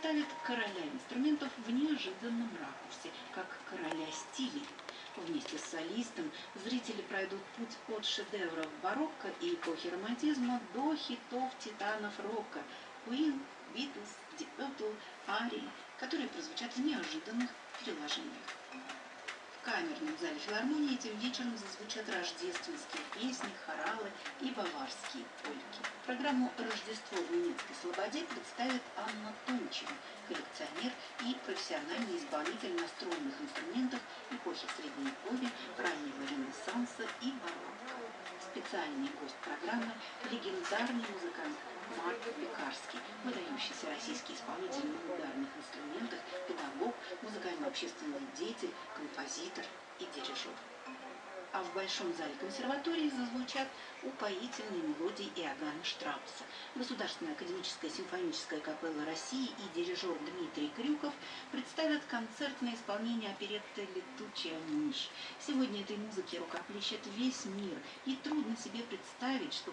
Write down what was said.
представит короля инструментов в неожиданном ракурсе, как короля стилей. Вместе с солистом зрители пройдут путь от шедевров барокко и эпохи романтизма до хитов титанов рока Queen, Beatles, Deep Purple, Арии, которые прозвучат в неожиданных переложениях. В камерном зале филармонии этим вечером зазвучат рождественские песни, хоралы и баварские польки. Программу «Рождество в немецкой слободе» представит Анна Тончева, коллекционер и профессиональный исполнитель настроенных инструментов эпохи Средневековья, раннего Ренессанса и барокко. Специальный гость программы – легендарный музыкант Марк Пекарский, выдающийся российский исполнитель на ударных инструментах, педагог, музыкально-общественный деятель, композитор и дирижер. А в Большом зале консерватории зазвучат упоительные мелодии Иоганна Штрауса. Государственная академическая симфоническая капелла России и дирижер Дмитрий Крюков представят концертное исполнение оперетты «Летучая мышь». Сегодня этой музыке рукоплещет весь мир, и трудно себе представить, что